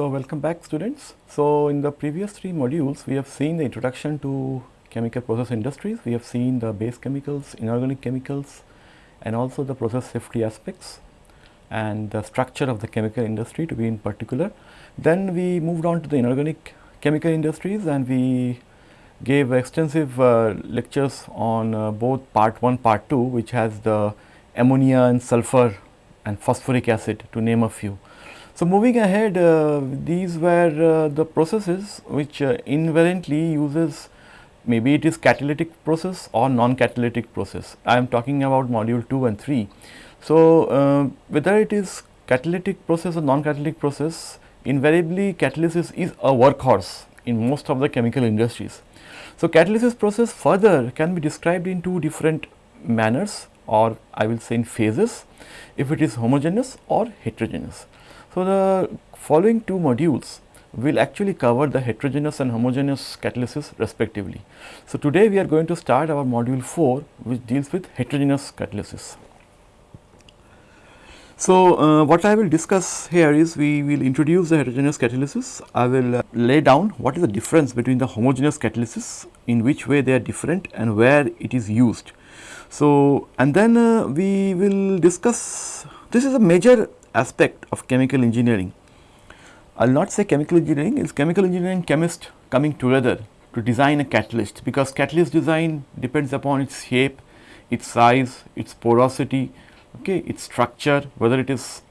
So, welcome back students. So, in the previous three modules we have seen the introduction to chemical process industries, we have seen the base chemicals, inorganic chemicals and also the process safety aspects and the structure of the chemical industry to be in particular. Then we moved on to the inorganic chemical industries and we gave extensive uh, lectures on uh, both part 1, part 2 which has the ammonia and sulfur and phosphoric acid to name a few. So, moving ahead uh, these were uh, the processes which uh, invariantly uses maybe it is catalytic process or non-catalytic process. I am talking about module 2 and 3. So, uh, whether it is catalytic process or non-catalytic process invariably catalysis is a workhorse in most of the chemical industries. So, catalysis process further can be described in two different manners or I will say in phases if it is homogeneous or heterogeneous. So, the following two modules will actually cover the heterogeneous and homogeneous catalysis respectively. So, today we are going to start our module 4 which deals with heterogeneous catalysis. So, uh, what I will discuss here is we will introduce the heterogeneous catalysis. I will uh, lay down what is the difference between the homogeneous catalysis, in which way they are different and where it is used. So, and then uh, we will discuss this is a major aspect of chemical engineering. I will not say chemical engineering, it is chemical engineering chemist coming together to design a catalyst because catalyst design depends upon its shape, its size, its porosity, okay, its structure, whether it is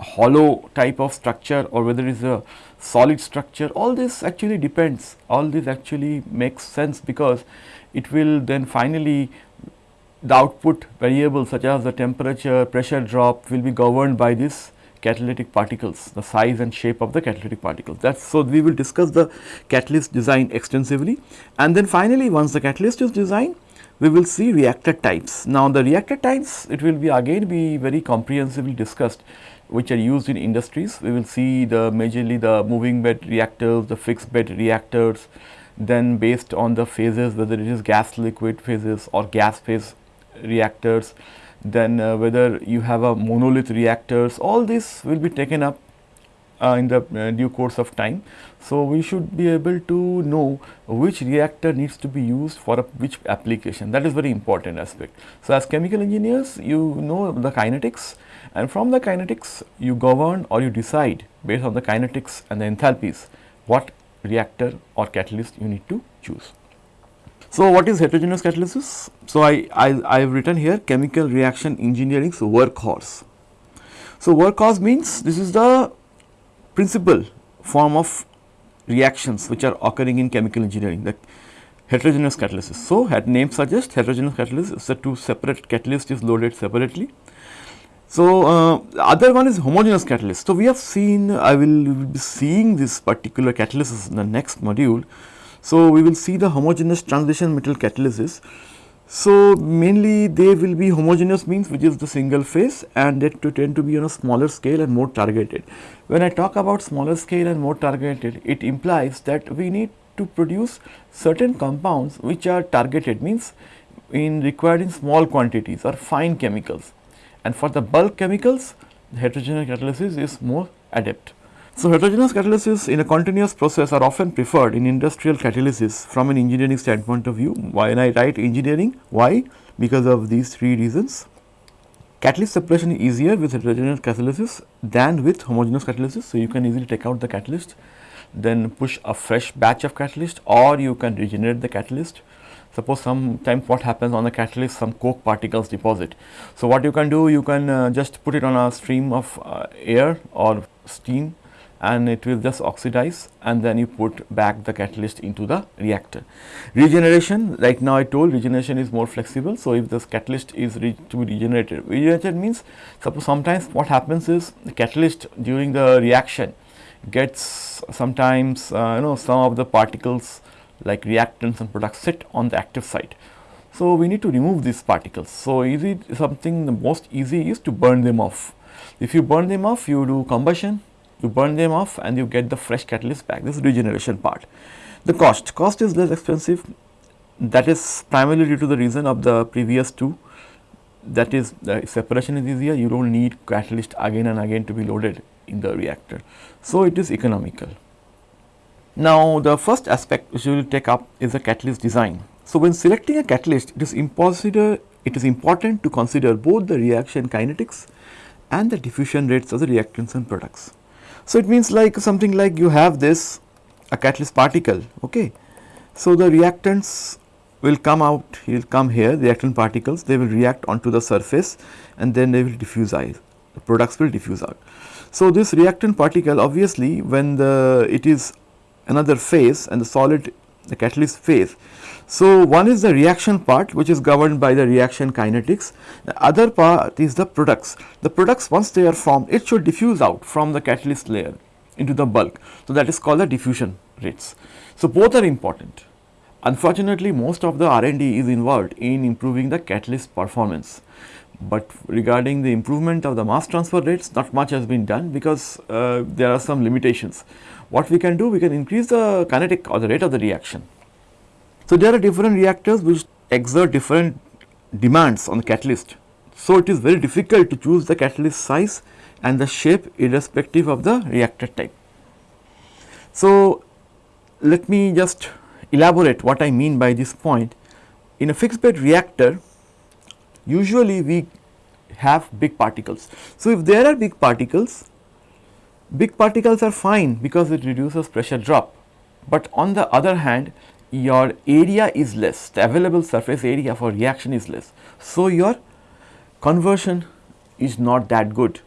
hollow type of structure or whether it is a solid structure, all this actually depends, all this actually makes sense because it will then finally the output variables such as the temperature, pressure drop will be governed by this catalytic particles, the size and shape of the catalytic particles. That's so we will discuss the catalyst design extensively and then finally once the catalyst is designed we will see reactor types. Now the reactor types it will be again be very comprehensively discussed which are used in industries. We will see the majorly the moving bed reactors, the fixed bed reactors, then based on the phases whether it is gas liquid phases or gas phase reactors, then uh, whether you have a monolith reactors, all this will be taken up uh, in the uh, due course of time. So, we should be able to know which reactor needs to be used for which application that is very important aspect. So, as chemical engineers you know the kinetics and from the kinetics you govern or you decide based on the kinetics and the enthalpies what reactor or catalyst you need to choose. So, what is heterogeneous catalysis? So, I, I, I have written here chemical reaction engineering's workhorse. So, workhorse means this is the principal form of reactions which are occurring in chemical engineering the heterogeneous catalysis. So, had name suggests heterogeneous catalysis the two separate catalyst is loaded separately. So, uh, other one is homogeneous catalyst. So, we have seen I will be seeing this particular catalysis in the next module so, we will see the homogeneous transition metal catalysis. So, mainly they will be homogeneous means which is the single phase and that to tend to be on a smaller scale and more targeted. When I talk about smaller scale and more targeted, it implies that we need to produce certain compounds which are targeted means in required in small quantities or fine chemicals and for the bulk chemicals the heterogeneous catalysis is more adept. So, heterogeneous catalysis in a continuous process are often preferred in industrial catalysis from an engineering standpoint of view. When I write engineering, why? Because of these three reasons. Catalyst separation is easier with heterogeneous catalysis than with homogeneous catalysis. So, you can easily take out the catalyst, then push a fresh batch of catalyst or you can regenerate the catalyst. Suppose sometimes what happens on the catalyst some coke particles deposit. So, what you can do you can uh, just put it on a stream of uh, air or steam and it will just oxidize and then you put back the catalyst into the reactor. Regeneration right now I told regeneration is more flexible. So, if this catalyst is to be regenerated, regenerated means suppose sometimes what happens is the catalyst during the reaction gets sometimes uh, you know some of the particles like reactants and products sit on the active site. So, we need to remove these particles. So, easy something the most easy is to burn them off. If you burn them off you do combustion you burn them off and you get the fresh catalyst back this regeneration part. The cost, cost is less expensive that is primarily due to the reason of the previous two that is the separation is easier you do not need catalyst again and again to be loaded in the reactor. So, it is economical. Now, the first aspect which we will take up is the catalyst design. So, when selecting a catalyst it is impossible it is important to consider both the reaction kinetics and the diffusion rates of the reactants and products. So, it means like something like you have this a catalyst particle okay. So, the reactants will come out will come here reactant particles they will react onto the surface and then they will diffuse out the products will diffuse out. So, this reactant particle obviously when the it is another phase and the solid the catalyst phase. So, one is the reaction part which is governed by the reaction kinetics, the other part is the products. The products once they are formed it should diffuse out from the catalyst layer into the bulk. So, that is called the diffusion rates. So, both are important. Unfortunately, most of the R&D is involved in improving the catalyst performance, but regarding the improvement of the mass transfer rates not much has been done because uh, there are some limitations. What we can do we can increase the kinetic or the rate of the reaction. So, there are different reactors which exert different demands on the catalyst. So, it is very difficult to choose the catalyst size and the shape irrespective of the reactor type. So, let me just elaborate what I mean by this point. In a fixed bed reactor, usually we have big particles. So, if there are big particles, big particles are fine because it reduces pressure drop, but on the other hand your area is less, the available surface area for reaction is less. So, your conversion is not that good,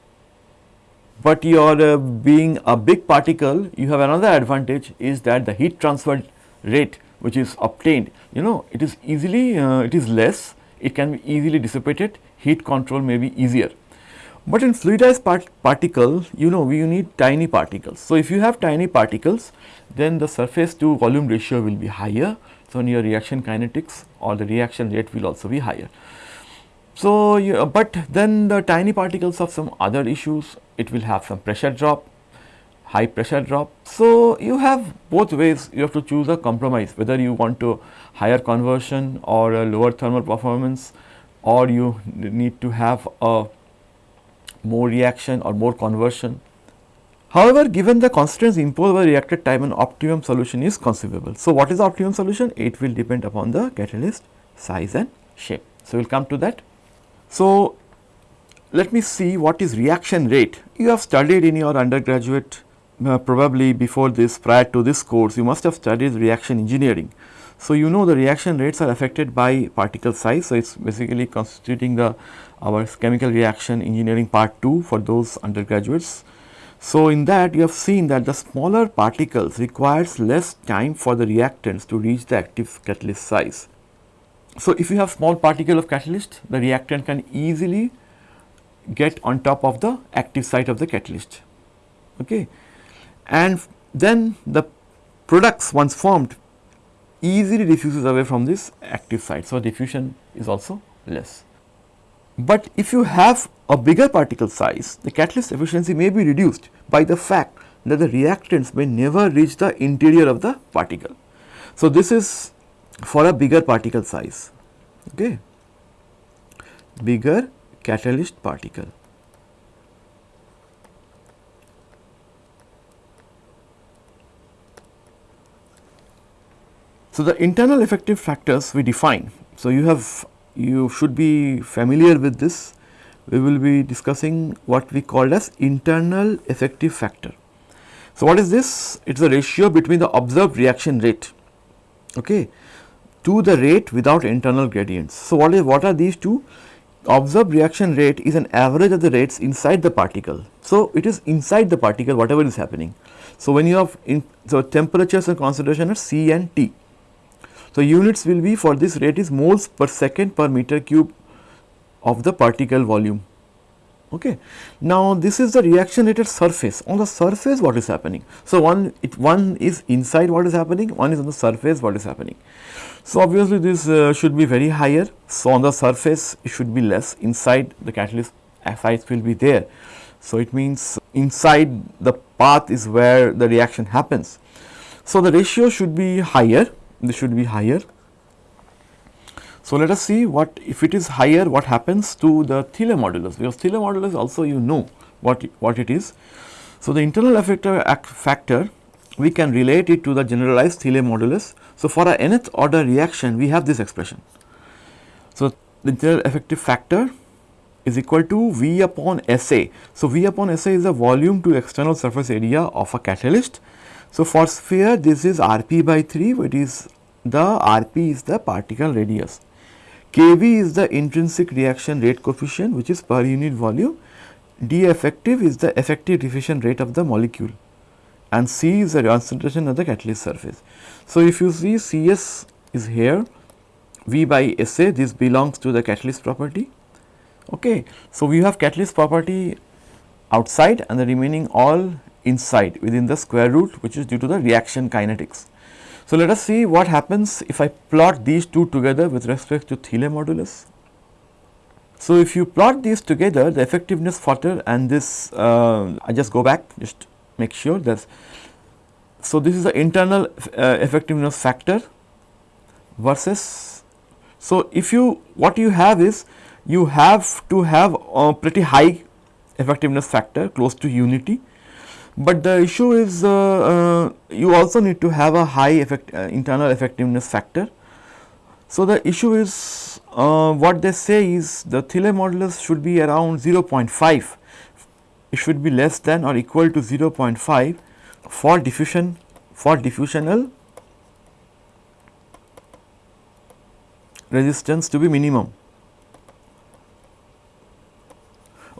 but your uh, being a big particle you have another advantage is that the heat transfer rate which is obtained you know it is easily uh, it is less it can be easily dissipated heat control may be easier. But in fluidized part particle you know we need tiny particles. So, if you have tiny particles then the surface to volume ratio will be higher. So, in your reaction kinetics or the reaction rate will also be higher. So, you, uh, but then the tiny particles have some other issues it will have some pressure drop high pressure drop. So, you have both ways you have to choose a compromise whether you want to higher conversion or a lower thermal performance or you need to have a more reaction or more conversion. However, given the constraints imposed by reactor time an optimum solution is conceivable. So, what is the optimum solution? It will depend upon the catalyst size and shape. So, we will come to that. So, let me see what is reaction rate. You have studied in your undergraduate uh, probably before this prior to this course you must have studied reaction engineering. So, you know the reaction rates are affected by particle size. So, it is basically constituting the our chemical reaction engineering part 2 for those undergraduates. So, in that you have seen that the smaller particles requires less time for the reactants to reach the active catalyst size. So, if you have small particle of catalyst the reactant can easily get on top of the active site of the catalyst. Okay and then the products once formed easily diffuses away from this active site. So, diffusion is also less. But if you have a bigger particle size, the catalyst efficiency may be reduced by the fact that the reactants may never reach the interior of the particle. So, this is for a bigger particle size, okay. bigger catalyst particle. So, the internal effective factors we define. So, you have you should be familiar with this. We will be discussing what we call as internal effective factor. So, what is this? It is a ratio between the observed reaction rate okay, to the rate without internal gradients. So, what is what are these two? Observed reaction rate is an average of the rates inside the particle. So, it is inside the particle whatever is happening. So, when you have in, so temperatures and concentration are C and T so, units will be for this rate is moles per second per meter cube of the particle volume. Okay. Now, this is the reaction rate at surface on the surface what is happening. So, one it one is inside what is happening one is on the surface what is happening. So, obviously, this uh, should be very higher. So, on the surface it should be less inside the catalyst sites will be there. So, it means inside the path is where the reaction happens. So, the ratio should be higher this should be higher. So, let us see what if it is higher what happens to the Thiele modulus because Thiele modulus also you know what, what it is. So, the internal effective factor we can relate it to the generalized Thiele modulus. So, for a nth order reaction we have this expression. So, the internal effective factor is equal to V upon SA. So, V upon SA is the volume to external surface area of a catalyst. So, for sphere this is Rp by 3 which is the Rp is the particle radius. Kv is the intrinsic reaction rate coefficient which is per unit volume. D effective is the effective diffusion rate of the molecule and C is the concentration of the catalyst surface. So, if you see Cs is here V by SA this belongs to the catalyst property. Okay. So, we have catalyst property outside and the remaining all inside within the square root which is due to the reaction kinetics. So, let us see what happens if I plot these two together with respect to Thiele modulus. So, if you plot these together the effectiveness factor and this uh, I just go back just make sure that. So, this is the internal uh, effectiveness factor versus. So, if you what you have is you have to have a pretty high effectiveness factor close to unity, but the issue is uh, uh, you also need to have a high effect, uh, internal effectiveness factor. So, the issue is what they say is the Thiele modulus should be around 0.5, it should be less than or equal to 0.5 for diffusion for diffusional resistance to be minimum.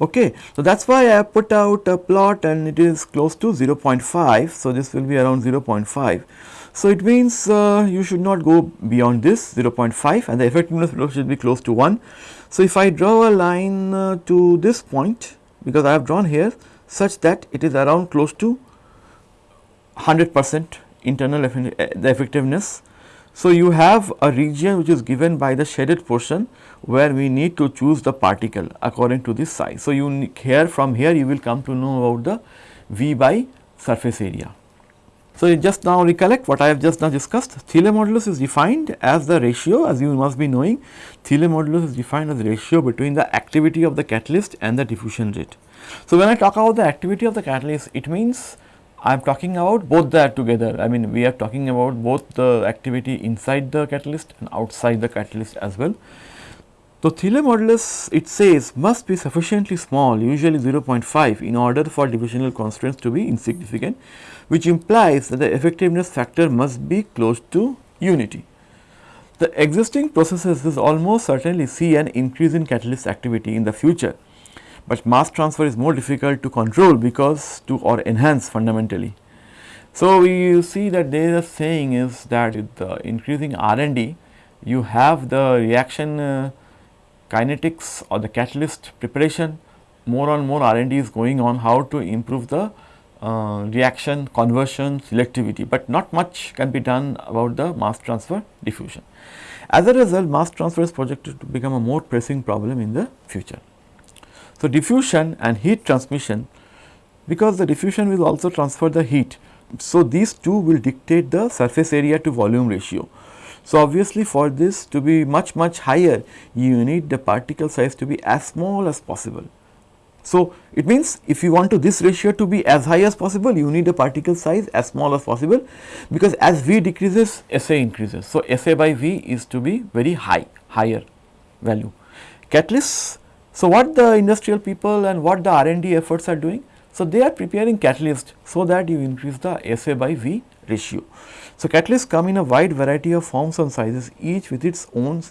Okay. So, that is why I have put out a plot and it is close to 0.5. So, this will be around 0.5. So, it means uh, you should not go beyond this 0.5 and the effectiveness should be close to 1. So, if I draw a line uh, to this point because I have drawn here such that it is around close to 100 percent internal the effectiveness. So, you have a region which is given by the shaded portion where we need to choose the particle according to this size. So, you here from here you will come to know about the V by surface area. So, you just now recollect what I have just now discussed Thiele modulus is defined as the ratio as you must be knowing Thiele modulus is defined as ratio between the activity of the catalyst and the diffusion rate. So, when I talk about the activity of the catalyst it means I am talking about both that together. I mean we are talking about both the activity inside the catalyst and outside the catalyst as well. So, Thiele modulus it says must be sufficiently small usually 0.5 in order for diffusional constraints to be insignificant which implies that the effectiveness factor must be close to unity. The existing processes will almost certainly see an increase in catalyst activity in the future but mass transfer is more difficult to control because to or enhance fundamentally. So, we see that they are saying is that with the increasing R&D you have the reaction uh, kinetics or the catalyst preparation more and more R&D is going on how to improve the uh, reaction conversion selectivity, but not much can be done about the mass transfer diffusion. As a result mass transfer is projected to become a more pressing problem in the future. So, diffusion and heat transmission because the diffusion will also transfer the heat. So, these two will dictate the surface area to volume ratio. So, obviously for this to be much much higher you need the particle size to be as small as possible. So, it means if you want to this ratio to be as high as possible you need the particle size as small as possible because as V decreases SA increases. So, SA by V is to be very high higher value. Catalysts so, what the industrial people and what the R&D efforts are doing? So, they are preparing catalyst so that you increase the SA by V ratio. So, catalysts come in a wide variety of forms and sizes each with its own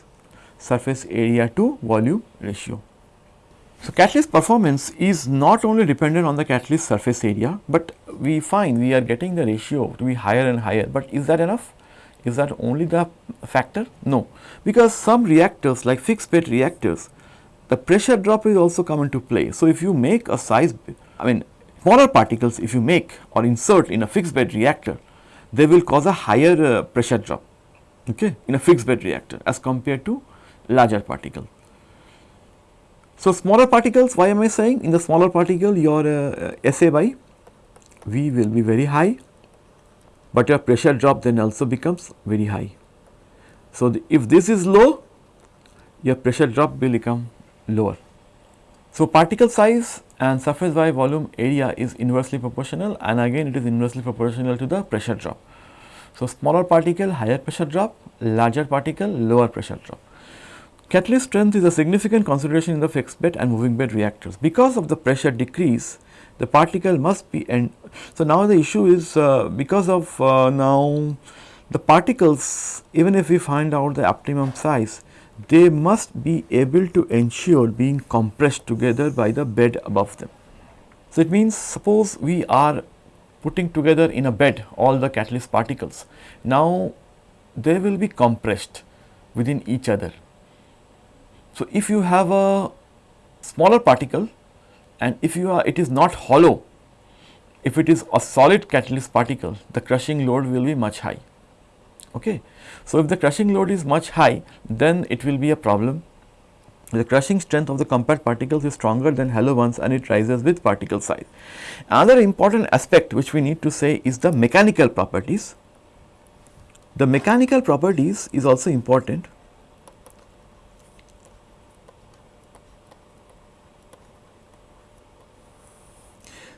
surface area to volume ratio. So, catalyst performance is not only dependent on the catalyst surface area, but we find we are getting the ratio to be higher and higher, but is that enough? Is that only the factor? No, because some reactors like fixed bed reactors the pressure drop is also come into play. So, if you make a size, I mean smaller particles if you make or insert in a fixed bed reactor, they will cause a higher uh, pressure drop okay, in a fixed bed reactor as compared to larger particle. So, smaller particles why am I saying in the smaller particle your uh, SA by V will be very high, but your pressure drop then also becomes very high. So, the, if this is low your pressure drop will become lower. So, particle size and surface by volume area is inversely proportional and again it is inversely proportional to the pressure drop. So, smaller particle higher pressure drop, larger particle lower pressure drop. Catalyst strength is a significant consideration in the fixed bed and moving bed reactors. Because of the pressure decrease, the particle must be end. So, now the issue is uh, because of uh, now the particles even if we find out the optimum size, they must be able to ensure being compressed together by the bed above them. So, it means suppose we are putting together in a bed all the catalyst particles. Now, they will be compressed within each other. So, if you have a smaller particle and if you are it is not hollow, if it is a solid catalyst particle the crushing load will be much high. Okay. So, if the crushing load is much high then it will be a problem. The crushing strength of the compact particles is stronger than hollow ones and it rises with particle size. Another important aspect which we need to say is the mechanical properties. The mechanical properties is also important.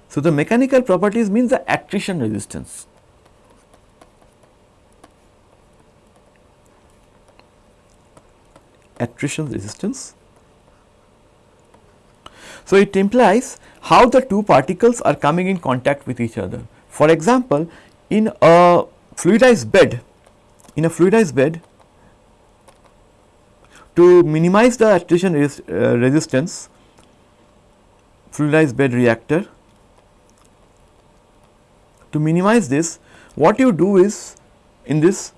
So, the mechanical properties means the attrition resistance. Attrition resistance. So, it implies how the two particles are coming in contact with each other. For example, in a fluidized bed, in a fluidized bed, to minimize the attrition res uh, resistance, fluidized bed reactor, to minimize this, what you do is in this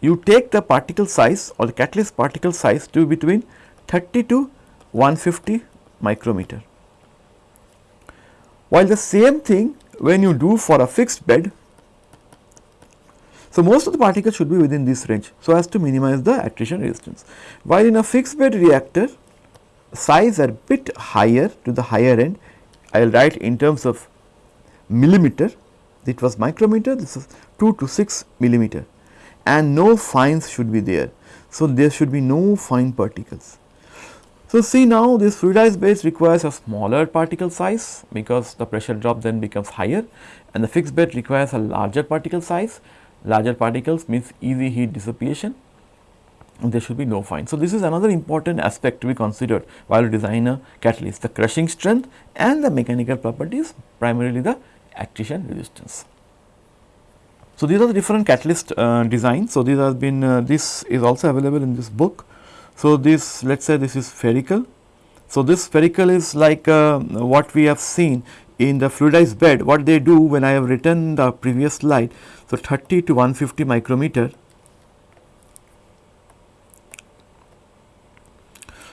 you take the particle size or the catalyst particle size to between 30 to 150 micrometer. While the same thing when you do for a fixed bed, so most of the particles should be within this range so as to minimize the attrition resistance. While in a fixed bed reactor size are bit higher to the higher end, I will write in terms of millimeter, it was micrometer, this is 2 to 6 millimeter and no fines should be there. So, there should be no fine particles. So, see now this fluidized bed requires a smaller particle size because the pressure drop then becomes higher and the fixed bed requires a larger particle size. Larger particles means easy heat dissipation and there should be no fine. So, this is another important aspect to be considered while design a catalyst the crushing strength and the mechanical properties primarily the attrition resistance. So, these are the different catalyst uh, designs. So, these have been uh, this is also available in this book. So, this let us say this is spherical. So, this spherical is like uh, what we have seen in the fluidized bed what they do when I have written the previous slide. So, 30 to 150 micrometer.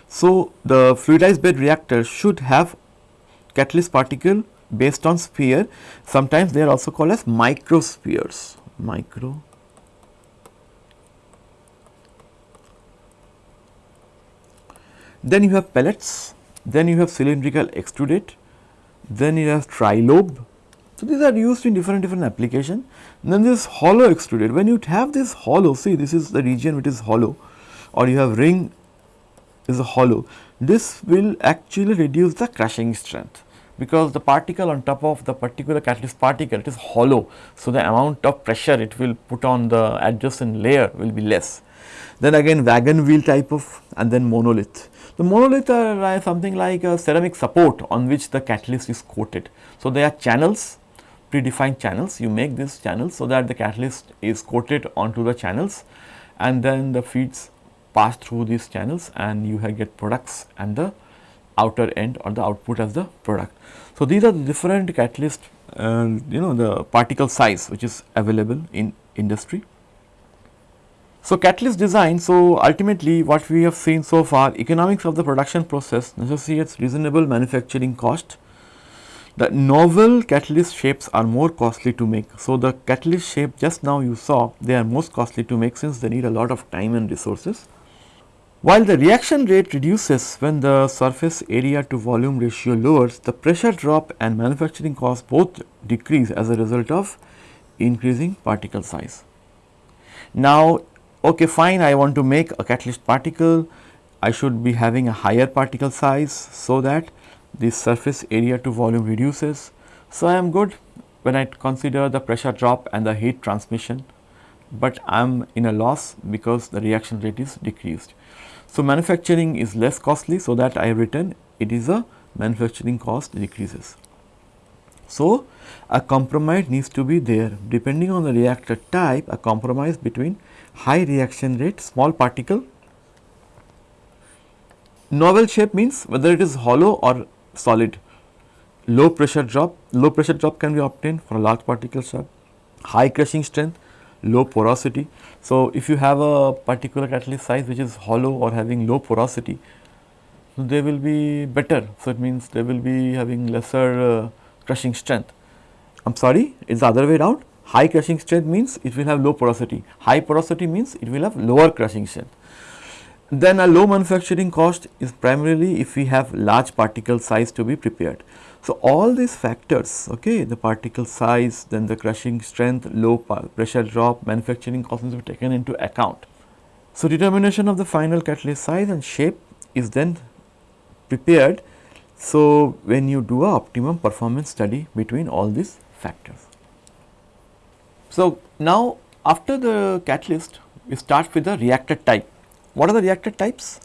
So, the fluidized bed reactor should have catalyst particle based on sphere sometimes they are also called as microspheres micro. Then you have pellets. Then you have cylindrical extrudate. Then you have trilobe. So these are used in different different application. Then this hollow extrudate. When you have this hollow see this is the region which is hollow. Or you have ring is a hollow. This will actually reduce the crushing strength because the particle on top of the particular catalyst particle it is hollow. So, the amount of pressure it will put on the adjacent layer will be less. Then again wagon wheel type of and then monolith. The monolith are something like a ceramic support on which the catalyst is coated. So, they are channels predefined channels you make these channels so that the catalyst is coated onto the channels and then the feeds pass through these channels and you get products and the outer end or the output as the product. So, these are the different catalyst uh, you know the particle size which is available in industry. So, catalyst design, so ultimately what we have seen so far economics of the production process necessitates reasonable manufacturing cost. The novel catalyst shapes are more costly to make. So, the catalyst shape just now you saw they are most costly to make since they need a lot of time and resources. While the reaction rate reduces when the surface area to volume ratio lowers, the pressure drop and manufacturing cost both decrease as a result of increasing particle size. Now, okay fine I want to make a catalyst particle, I should be having a higher particle size so that the surface area to volume reduces. So, I am good when I consider the pressure drop and the heat transmission, but I am in a loss because the reaction rate is decreased. So, manufacturing is less costly so that I have written it is a manufacturing cost decreases. So, a compromise needs to be there depending on the reactor type a compromise between high reaction rate small particle. Novel shape means whether it is hollow or solid. Low pressure drop, low pressure drop can be obtained for a large particle size. High crushing strength, low porosity. So, if you have a particular catalyst size which is hollow or having low porosity, they will be better. So, it means they will be having lesser uh, crushing strength. I am sorry, it is the other way around. High crushing strength means it will have low porosity. High porosity means it will have lower crushing strength. Then a low manufacturing cost is primarily if we have large particle size to be prepared. So, all these factors, okay, the particle size, then the crushing strength, low pressure drop, manufacturing costs be taken into account. So, determination of the final catalyst size and shape is then prepared. So, when you do a optimum performance study between all these factors. So, now after the catalyst we start with the reactor type. What are the reactor types?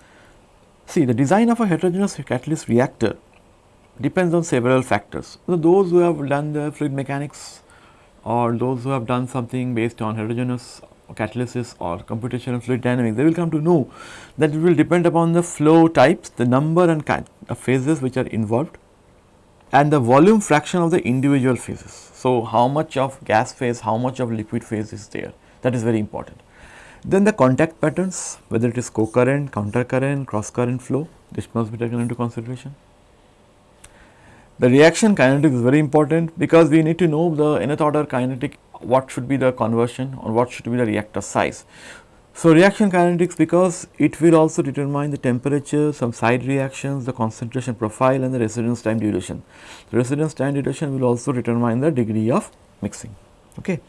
See the design of a heterogeneous catalyst reactor depends on several factors. So, those who have done the fluid mechanics or those who have done something based on heterogeneous catalysis or computational fluid dynamics, they will come to know that it will depend upon the flow types, the number and kind of phases which are involved and the volume fraction of the individual phases. So, how much of gas phase, how much of liquid phase is there that is very important. Then the contact patterns whether it is co-current, counter current, cross current flow this must be taken into consideration. The reaction kinetics is very important because we need to know the nth order kinetic what should be the conversion or what should be the reactor size. So, reaction kinetics because it will also determine the temperature, some side reactions, the concentration profile and the residence time duration. The residence time duration will also determine the degree of mixing. Okay.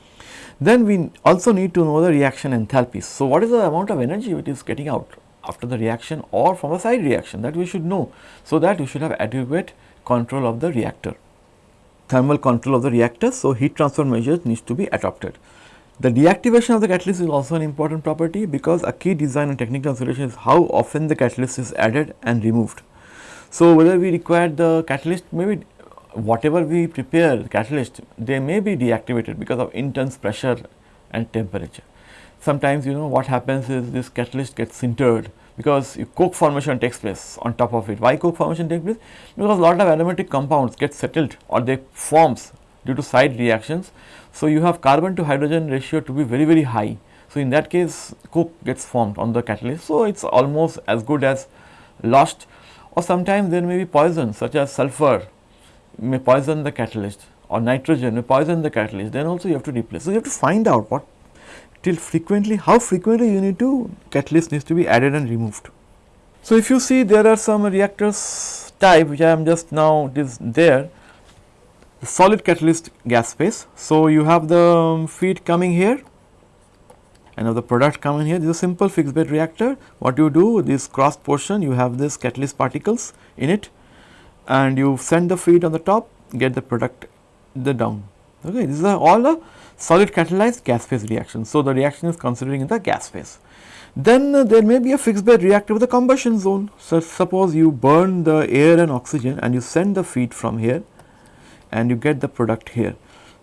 Then we also need to know the reaction enthalpies. So, what is the amount of energy which is getting out after the reaction or from a side reaction that we should know. So, that we should have adequate control of the reactor, thermal control of the reactor. So, heat transfer measures needs to be adopted. The deactivation of the catalyst is also an important property because a key design and technical consideration is how often the catalyst is added and removed. So, whether we require the catalyst maybe whatever we prepare catalyst they may be deactivated because of intense pressure and temperature. Sometimes you know what happens is this catalyst gets sintered because coke formation takes place on top of it. Why coke formation takes place? Because a lot of aromatic compounds get settled or they forms due to side reactions. So, you have carbon to hydrogen ratio to be very very high. So, in that case coke gets formed on the catalyst. So, it is almost as good as lost or sometimes there may be poison such as sulfur may poison the catalyst or nitrogen may poison the catalyst then also you have to replace. So, you have to find out what till frequently how frequently you need to catalyst needs to be added and removed. So, if you see there are some reactors type which I am just now it is there the solid catalyst gas phase. So, you have the um, feed coming here and now the product coming here this is a simple fixed bed reactor what you do this cross portion you have this catalyst particles in it and you send the feed on the top get the product the down okay this is all a solid catalyzed gas phase reaction. So, the reaction is considering in the gas phase. Then uh, there may be a fixed bed reactor with a combustion zone. So, suppose you burn the air and oxygen and you send the feed from here and you get the product here.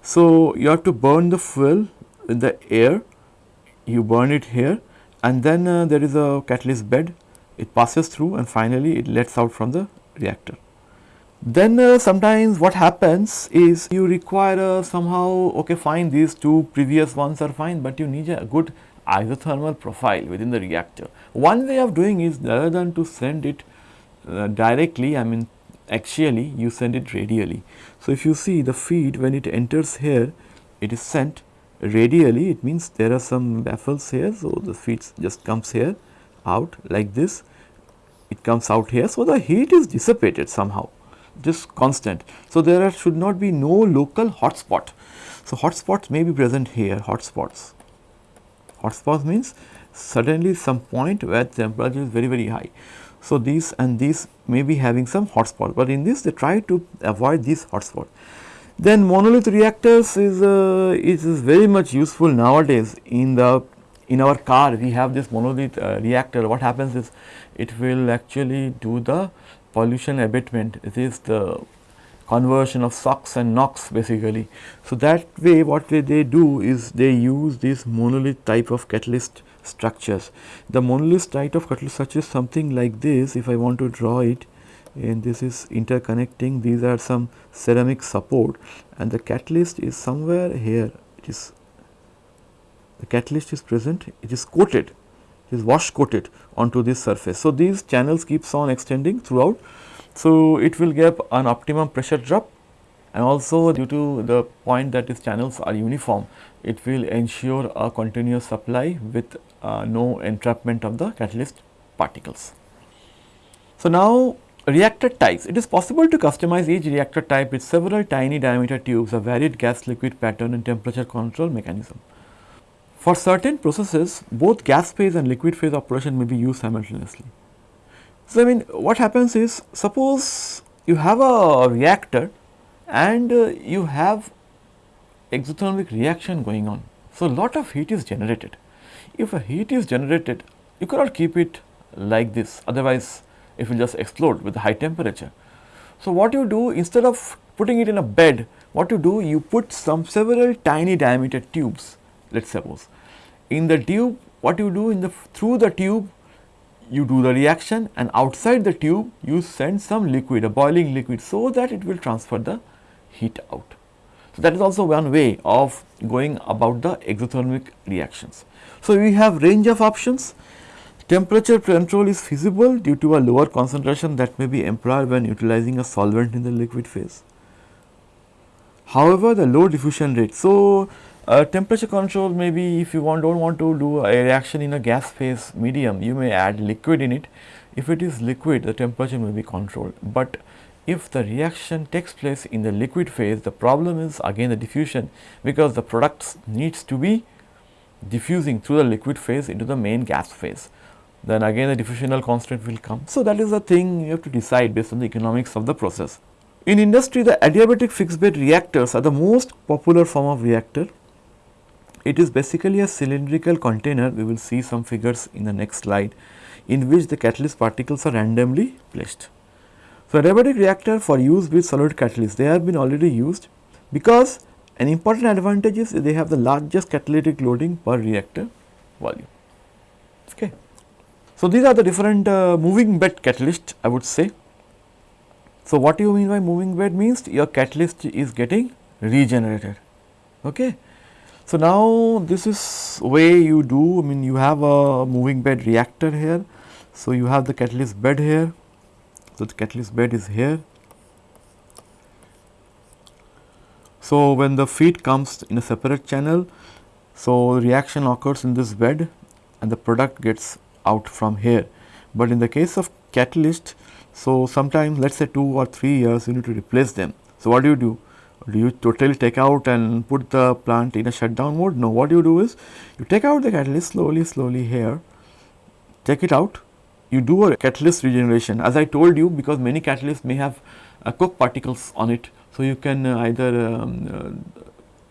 So, you have to burn the fuel in the air, you burn it here and then uh, there is a catalyst bed, it passes through and finally it lets out from the reactor. Then uh, sometimes what happens is you require uh, somehow okay fine these two previous ones are fine, but you need a good isothermal profile within the reactor. One way of doing is rather than to send it uh, directly I mean axially you send it radially. So, if you see the feed when it enters here it is sent radially it means there are some baffles here. So, the feed just comes here out like this it comes out here. So, the heat is dissipated somehow just constant. So, there are, should not be no local hotspot. So, hotspots may be present here hotspots. Hotspots means suddenly some point where temperature is very very high. So, these and these may be having some hotspot, but in this they try to avoid these hotspot. Then monolith reactors is, uh, is, is very much useful nowadays in the in our car we have this monolith uh, reactor what happens is it will actually do the pollution abatement it is the conversion of SOx and NOx basically. So, that way what they they do is they use this monolith type of catalyst structures. The monolith type of catalyst structure is something like this if I want to draw it and this is interconnecting these are some ceramic support and the catalyst is somewhere here it is the catalyst is present it is coated is wash coated onto this surface. So, these channels keeps on extending throughout. So, it will give an optimum pressure drop and also due to the point that these channels are uniform it will ensure a continuous supply with uh, no entrapment of the catalyst particles. So, now reactor types it is possible to customize each reactor type with several tiny diameter tubes, a varied gas liquid pattern and temperature control mechanism. For certain processes both gas phase and liquid phase operation may be used simultaneously. So, I mean what happens is suppose you have a reactor and uh, you have exothermic reaction going on. So, lot of heat is generated. If a heat is generated, you cannot keep it like this, otherwise it will just explode with high temperature. So, what you do instead of putting it in a bed, what you do, you put some several tiny diameter tubes, let us suppose. In the tube, what you do in the through the tube, you do the reaction and outside the tube, you send some liquid, a boiling liquid, so that it will transfer the heat out. So, that is also one way of going about the exothermic reactions. So, we have range of options. Temperature control is feasible due to a lower concentration that may be employed when utilizing a solvent in the liquid phase. However, the low diffusion rate. So, uh, temperature control maybe if you want don't want to do a reaction in a gas phase medium, you may add liquid in it. If it is liquid, the temperature may be controlled, but if the reaction takes place in the liquid phase, the problem is again the diffusion because the products needs to be diffusing through the liquid phase into the main gas phase. Then again the diffusional constant will come. So, that is the thing you have to decide based on the economics of the process. In industry, the adiabatic fixed bed reactors are the most popular form of reactor. It is basically a cylindrical container, we will see some figures in the next slide, in which the catalyst particles are randomly placed. So, adiabatic reactor for use with solid catalyst they have been already used because an important advantage is they have the largest catalytic loading per reactor volume. Okay. So, these are the different uh, moving bed catalyst I would say. So, what do you mean by moving bed means your catalyst is getting regenerated. Okay. So, now this is way you do I mean you have a moving bed reactor here. So, you have the catalyst bed here so, the catalyst bed is here. So, when the feed comes in a separate channel, so reaction occurs in this bed and the product gets out from here. But in the case of catalyst, so sometimes let us say 2 or 3 years you need to replace them. So, what do you do? Do you totally take out and put the plant in a shutdown mode? No, what you do is you take out the catalyst slowly, slowly here, take it out you do a catalyst regeneration as I told you because many catalysts may have uh, coke particles on it. So, you can uh, either um, uh,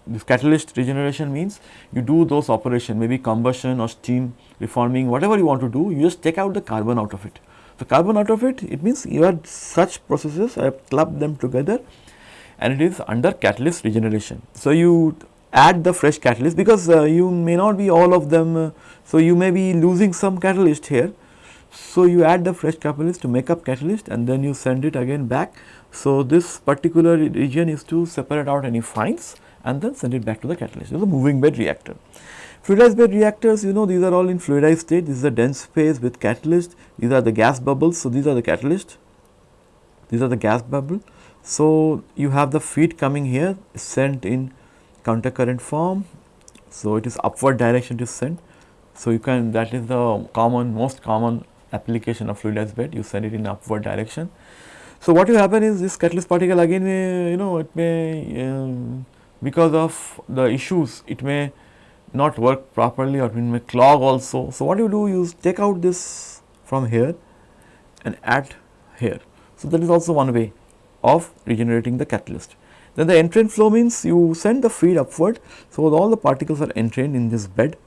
this catalyst regeneration means you do those operation maybe combustion or steam reforming whatever you want to do you just take out the carbon out of it. The carbon out of it it means you have such processes I have clubbed them together and it is under catalyst regeneration. So, you add the fresh catalyst because uh, you may not be all of them. Uh, so, you may be losing some catalyst here so, you add the fresh catalyst to make up catalyst and then you send it again back. So, this particular region is to separate out any fines and then send it back to the catalyst. It is a moving bed reactor. Fluidized bed reactors, you know, these are all in fluidized state. This is a dense phase with catalyst. These are the gas bubbles. So, these are the catalyst. These are the gas bubble. So, you have the feed coming here sent in counter current form. So, it is upward direction to send. So, you can that is the common most common application of fluidized bed you send it in upward direction. So, what will happen is this catalyst particle again may you know it may um, because of the issues it may not work properly or it may clog also. So, what you do is take out this from here and add here. So, that is also one way of regenerating the catalyst. Then the entrain flow means you send the feed upward. So, all the particles are entrained in this bed.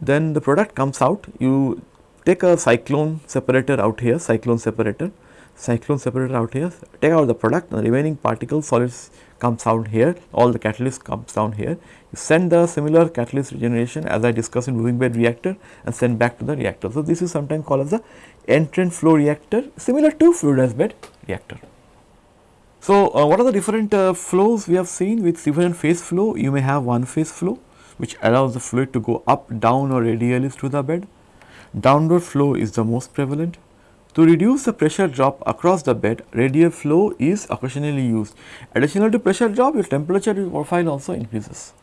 Then the product comes out, you take a cyclone separator out here, cyclone separator, cyclone separator out here, take out the product, the remaining particle solids comes out here, all the catalyst comes down here. You send the similar catalyst regeneration as I discussed in moving bed reactor and send back to the reactor. So, this is sometimes called as the entrained flow reactor similar to fluidized bed reactor. So, uh, what are the different uh, flows we have seen with different phase flow? You may have one phase flow which allows the fluid to go up, down or radially through the bed. Downward flow is the most prevalent. To reduce the pressure drop across the bed, radial flow is occasionally used. Additional to pressure drop, your temperature profile also increases.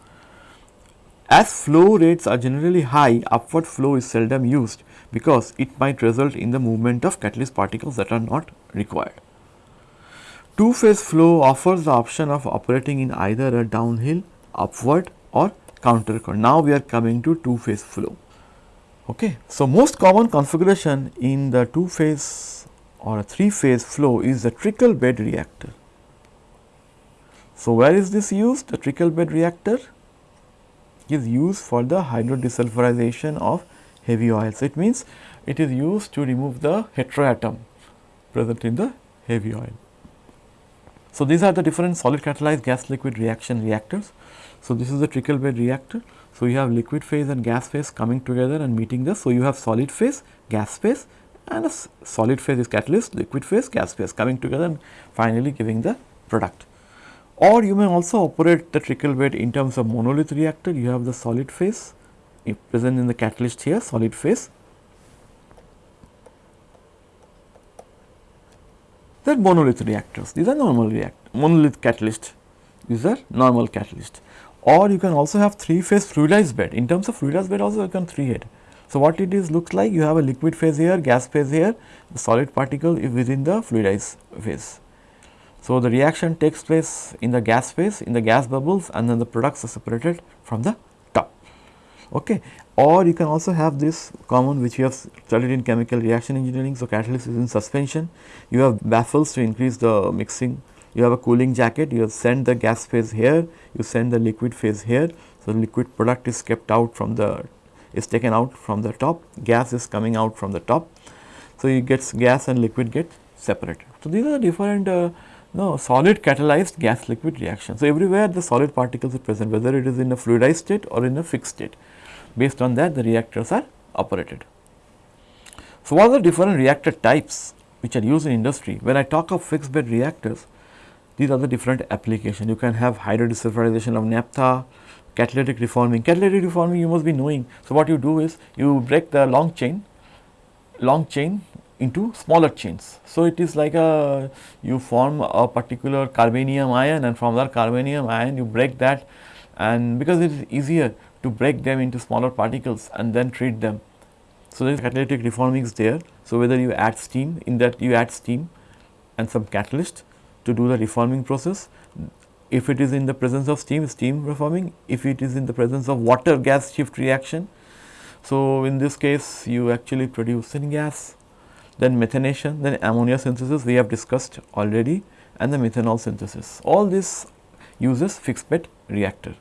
As flow rates are generally high, upward flow is seldom used because it might result in the movement of catalyst particles that are not required. Two phase flow offers the option of operating in either a downhill, upward or counter current. Now, we are coming to two phase flow. Okay. So, most common configuration in the two phase or a three phase flow is the trickle bed reactor. So, where is this used? The trickle bed reactor is used for the hydrodesulfurization of heavy oils. It means it is used to remove the heteroatom present in the heavy oil. So, these are the different solid catalyzed gas liquid reaction reactors. So, this is the trickle bed reactor. So, you have liquid phase and gas phase coming together and meeting this. So, you have solid phase, gas phase and a solid phase is catalyst, liquid phase, gas phase coming together and finally giving the product. Or you may also operate the trickle bed in terms of monolith reactor. You have the solid phase present in the catalyst here, solid phase they are monolith reactors. These are normal react monolith catalyst. These are normal catalyst. Or you can also have three phase fluidized bed. In terms of fluidized bed also you can three head. So, what it is looks like you have a liquid phase here, gas phase here, the solid particle is within the fluidized phase. So, the reaction takes place in the gas phase, in the gas bubbles and then the products are separated from the top. Okay or you can also have this common which you have studied in chemical reaction engineering. So, catalyst is in suspension, you have baffles to increase the mixing, you have a cooling jacket, you have send the gas phase here, you send the liquid phase here. So, liquid product is kept out from the is taken out from the top, gas is coming out from the top. So, you get gas and liquid get separated. So, these are different uh, no, solid catalyzed gas liquid reaction. So, everywhere the solid particles are present whether it is in a fluidized state or in a fixed state based on that the reactors are operated. So, what are the different reactor types which are used in industry? When I talk of fixed bed reactors, these are the different applications. You can have hydrodesulfurization of naphtha, catalytic reforming. Catalytic reforming you must be knowing. So, what you do is you break the long chain, long chain into smaller chains. So, it is like a you form a particular carbenium ion and from that carbenium ion you break that and because it is easier to break them into smaller particles and then treat them. So, there is catalytic reforming is there. So, whether you add steam in that you add steam and some catalyst to do the reforming process. If it is in the presence of steam, steam reforming. If it is in the presence of water gas shift reaction. So, in this case you actually produce syngas, then methanation, then ammonia synthesis we have discussed already and the methanol synthesis. All this uses fixed bed reactor.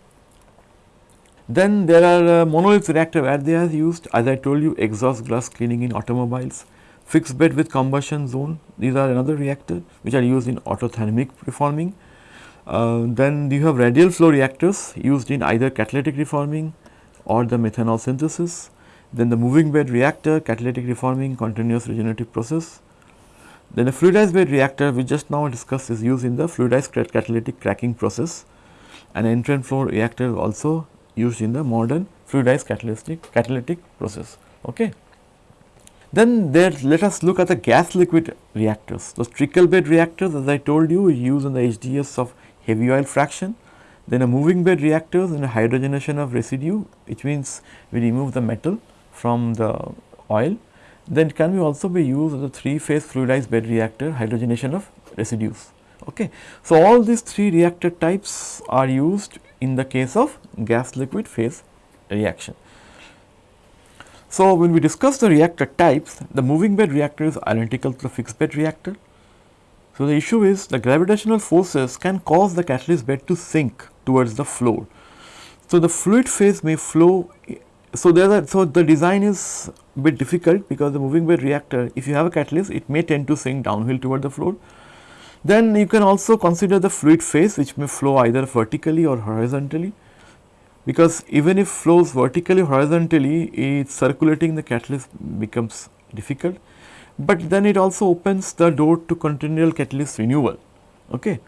Then there are uh, monolith reactor where they are used as I told you exhaust gas cleaning in automobiles, fixed bed with combustion zone these are another reactor which are used in autothermic reforming. Uh, then you have radial flow reactors used in either catalytic reforming or the methanol synthesis. Then the moving bed reactor catalytic reforming continuous regenerative process. Then a fluidized bed reactor we just now discussed is used in the fluidized catalytic cracking process. An entrained flow reactor also used in the modern fluidized catalytic catalytic process. Okay. Then there let us look at the gas liquid reactors. Those trickle bed reactors as I told you use in the HDS of heavy oil fraction. Then a moving bed reactors and a hydrogenation of residue which means we remove the metal from the oil. Then can be also be used as a three phase fluidized bed reactor hydrogenation of residues. Okay. So, all these three reactor types are used in the case of gas liquid phase reaction. So, when we discuss the reactor types, the moving bed reactor is identical to the fixed bed reactor. So, the issue is the gravitational forces can cause the catalyst bed to sink towards the floor. So, the fluid phase may flow. So, there are, so the design is a bit difficult because the moving bed reactor if you have a catalyst it may tend to sink downhill toward the floor. Then you can also consider the fluid phase which may flow either vertically or horizontally because even if flows vertically horizontally it circulating the catalyst becomes difficult, but then it also opens the door to continual catalyst renewal. Okay.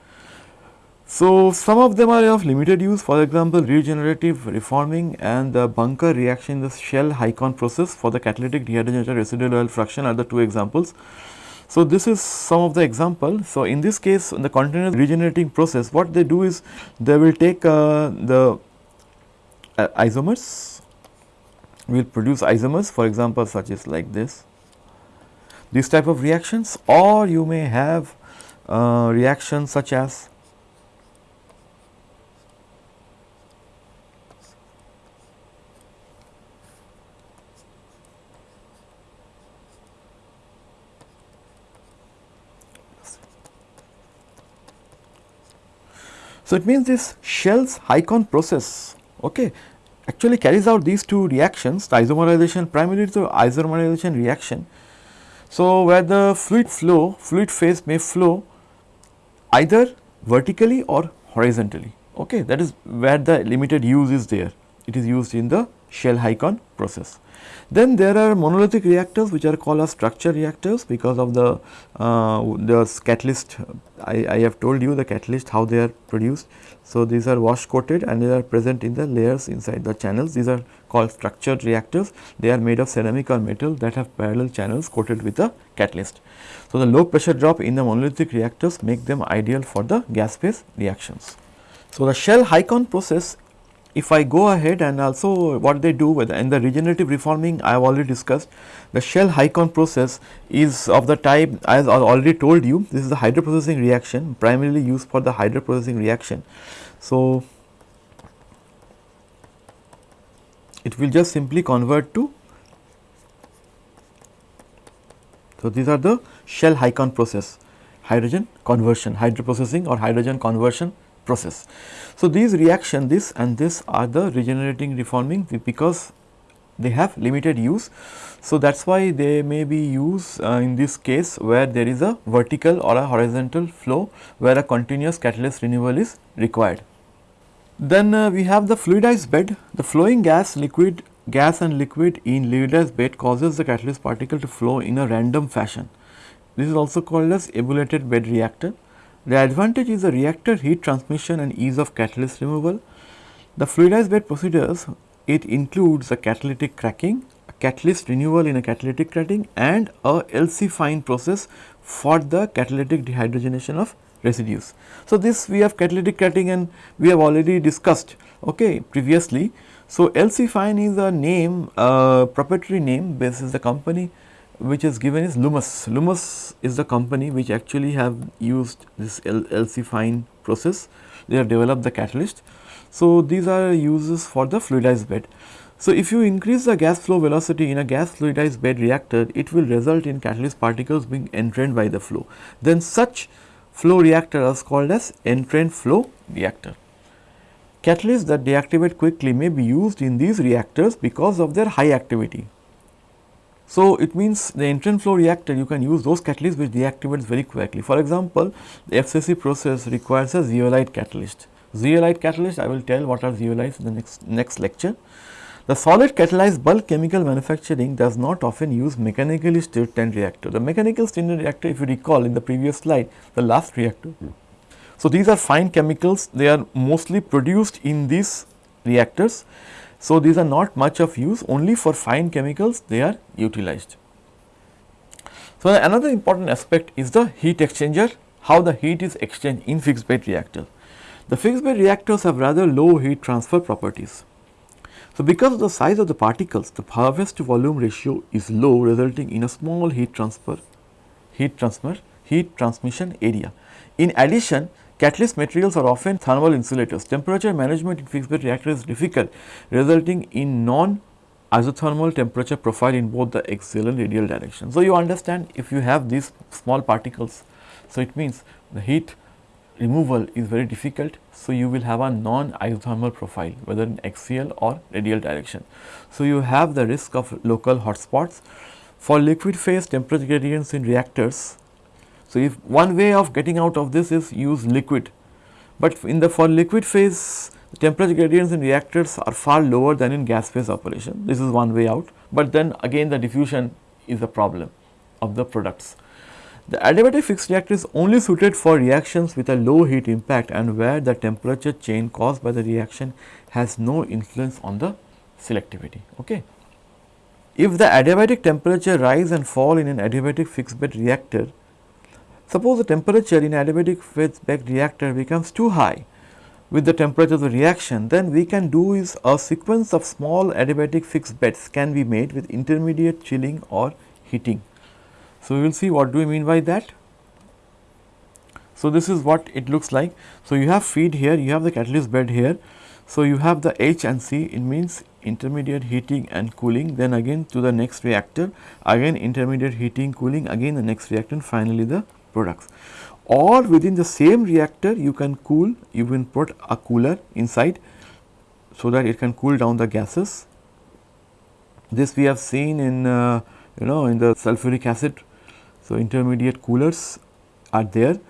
So, some of them are of limited use for example, regenerative reforming and the bunker reaction in the Shell Hycon process for the catalytic dehydrogenated residual oil fraction are the two examples. So, this is some of the example. So, in this case in the continuous regenerating process what they do is they will take uh, the uh, isomers, will produce isomers for example, such as like this, these type of reactions or you may have uh, reactions such as So, it means this Shell's Hycon process okay, actually carries out these two reactions the isomerization primarily the isomerization reaction. So, where the fluid flow fluid phase may flow either vertically or horizontally okay that is where the limited use is there it is used in the Shell Hycon process. Then there are monolithic reactors which are called as structure reactors because of the, uh, the catalyst I, I have told you the catalyst how they are produced. So, these are wash coated and they are present in the layers inside the channels these are called structured reactors they are made of ceramic or metal that have parallel channels coated with a catalyst. So, the low pressure drop in the monolithic reactors make them ideal for the gas phase reactions. So, the Shell Hycon process if I go ahead and also what they do with in the regenerative reforming I have already discussed the Shell Hycon process is of the type as I already told you this is the hydroprocessing reaction primarily used for the hydroprocessing reaction. So, it will just simply convert to so these are the Shell Hycon process hydrogen conversion hydroprocessing or hydrogen conversion process. So, these reaction this and this are the regenerating reforming because they have limited use. So, that is why they may be used uh, in this case where there is a vertical or a horizontal flow where a continuous catalyst renewal is required. Then uh, we have the fluidized bed, the flowing gas, liquid, gas and liquid in fluidized bed causes the catalyst particle to flow in a random fashion. This is also called as ebullated bed reactor. The advantage is the reactor heat transmission and ease of catalyst removal. The fluidized bed procedures it includes a catalytic cracking, a catalyst renewal in a catalytic cracking and a LC fine process for the catalytic dehydrogenation of residues. So, this we have catalytic cracking and we have already discussed okay, previously. So, LC fine is a name uh, proprietary name this is the company which is given is Lummus. Lummus is the company which actually have used this LC fine process, they have developed the catalyst. So, these are uses for the fluidized bed. So, if you increase the gas flow velocity in a gas fluidized bed reactor, it will result in catalyst particles being entrained by the flow. Then such flow reactor is called as entrained flow reactor. Catalysts that deactivate quickly may be used in these reactors because of their high activity. So, it means the entrained flow reactor you can use those catalysts which deactivates very quickly. For example, the FCC process requires a zeolite catalyst. Zeolite catalyst I will tell what are zeolites in the next, next lecture. The solid catalyzed bulk chemical manufacturing does not often use mechanically stirred tank reactor. The mechanical stirred reactor if you recall in the previous slide the last reactor. Hmm. So, these are fine chemicals they are mostly produced in these reactors so, these are not much of use only for fine chemicals they are utilized. So, another important aspect is the heat exchanger how the heat is exchanged in fixed bed reactor. The fixed bed reactors have rather low heat transfer properties. So, because of the size of the particles the harvest to volume ratio is low resulting in a small heat transfer heat transfer heat transmission area. In addition Catalyst materials are often thermal insulators. Temperature management in fixed bed reactor is difficult resulting in non isothermal temperature profile in both the axial and radial direction. So, you understand if you have these small particles, so it means the heat removal is very difficult. So, you will have a non isothermal profile whether in axial or radial direction. So, you have the risk of local hotspots. For liquid phase temperature gradients in reactors, so if one way of getting out of this is use liquid, but in the for liquid phase temperature gradients in reactors are far lower than in gas phase operation. This is one way out, but then again the diffusion is a problem of the products. The adiabatic fixed reactor is only suited for reactions with a low heat impact and where the temperature change caused by the reaction has no influence on the selectivity. Okay. If the adiabatic temperature rise and fall in an adiabatic fixed bed reactor, suppose the temperature in adiabatic fixed bed reactor becomes too high with the temperature of the reaction, then we can do is a sequence of small adiabatic fixed beds can be made with intermediate chilling or heating. So, we will see what do we mean by that. So, this is what it looks like. So, you have feed here, you have the catalyst bed here. So, you have the H and C it means intermediate heating and cooling then again to the next reactor again intermediate heating cooling again the next reactor finally the products. Or within the same reactor you can cool you can put a cooler inside so that it can cool down the gases. This we have seen in uh, you know in the sulfuric acid. So, intermediate coolers are there.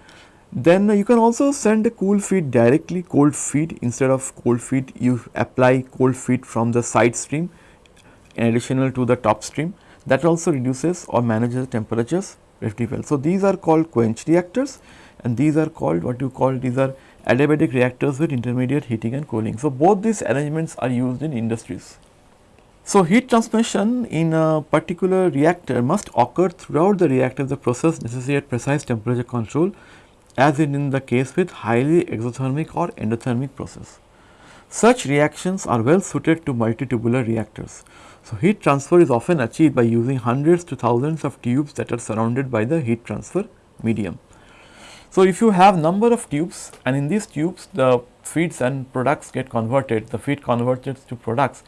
Then you can also send a cool feed directly cold feed. Instead of cold feed you apply cold feed from the side stream in additional to the top stream. That also reduces or manages temperatures So, these are called quench reactors and these are called what you call these are adiabatic reactors with intermediate heating and cooling. So, both these arrangements are used in industries. So, heat transmission in a particular reactor must occur throughout the reactor the process necessitate precise temperature control as in, in the case with highly exothermic or endothermic process. Such reactions are well suited to multitubular reactors. So, heat transfer is often achieved by using hundreds to thousands of tubes that are surrounded by the heat transfer medium. So, if you have number of tubes and in these tubes the feeds and products get converted, the feed converted to products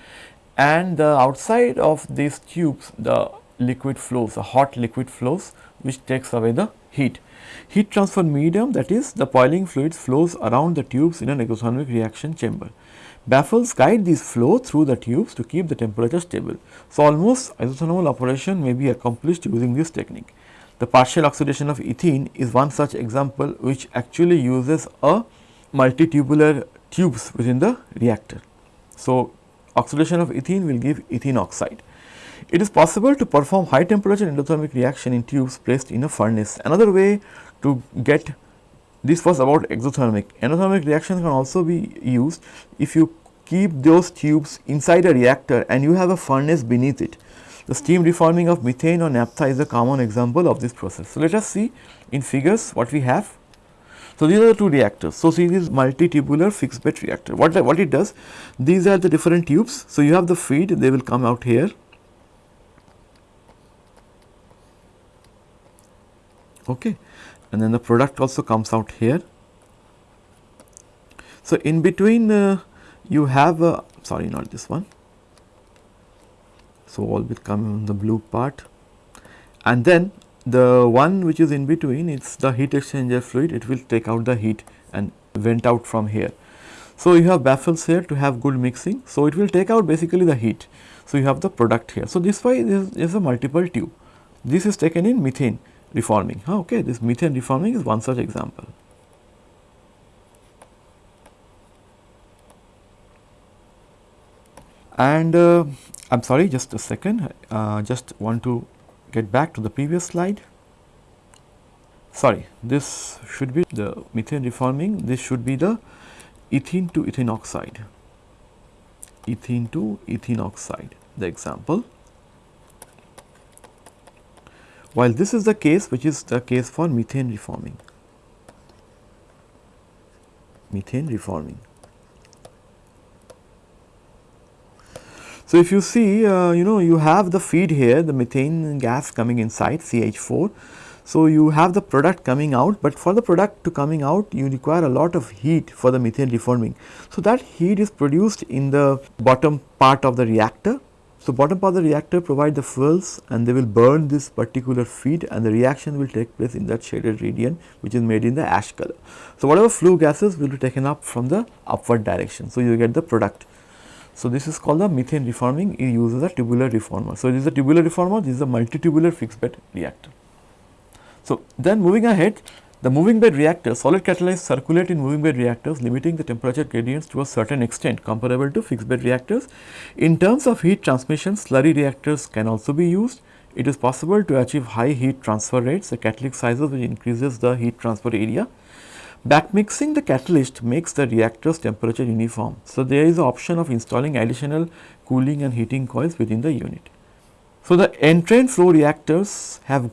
and the outside of these tubes the liquid flows, the hot liquid flows which takes away the heat. Heat transfer medium that is the boiling fluids flows around the tubes in an exothermic reaction chamber. Baffles guide this flow through the tubes to keep the temperature stable. So, almost isothermal operation may be accomplished using this technique. The partial oxidation of ethene is one such example which actually uses a multitubular tubes within the reactor. So, oxidation of ethene will give ethene oxide. It is possible to perform high temperature endothermic reaction in tubes placed in a furnace. Another way to get this was about exothermic. Endothermic reaction can also be used if you keep those tubes inside a reactor and you have a furnace beneath it. The steam reforming of methane or naphtha is a common example of this process. So, let us see in figures what we have. So, these are the two reactors. So, see this multi-tubular fixed bed reactor. What, what it does? These are the different tubes. So, you have the feed, they will come out here. Okay. And then the product also comes out here. So, in between uh, you have, uh, sorry not this one. So, all will come in the blue part and then the one which is in between it's the heat exchanger fluid it will take out the heat and vent out from here. So, you have baffles here to have good mixing. So, it will take out basically the heat. So, you have the product here. So, this way is a multiple tube. This is taken in methane reforming. Okay, this methane reforming is one such example. And uh, I am sorry just a second, uh, just want to get back to the previous slide. Sorry, this should be the methane reforming, this should be the ethene to ethene oxide, ethene to ethene oxide, the example. While this is the case which is the case for methane reforming, methane reforming. So, if you see uh, you know you have the feed here the methane gas coming inside CH4. So, you have the product coming out, but for the product to coming out you require a lot of heat for the methane reforming. So, that heat is produced in the bottom part of the reactor. So, bottom part of the reactor provide the fuels and they will burn this particular feed and the reaction will take place in that shaded region which is made in the ash color. So, whatever flue gases will be taken up from the upward direction. So, you get the product. So, this is called the methane reforming it uses a tubular reformer. So, this is a tubular reformer this is a multi-tubular fixed bed reactor. So, then moving ahead the moving bed reactor solid catalysts circulate in moving bed reactors limiting the temperature gradients to a certain extent comparable to fixed bed reactors. In terms of heat transmission slurry reactors can also be used. It is possible to achieve high heat transfer rates the catalytic sizes which increases the heat transfer area. Backmixing the catalyst makes the reactor's temperature uniform. So, there is an option of installing additional cooling and heating coils within the unit. So, the entrained flow reactors have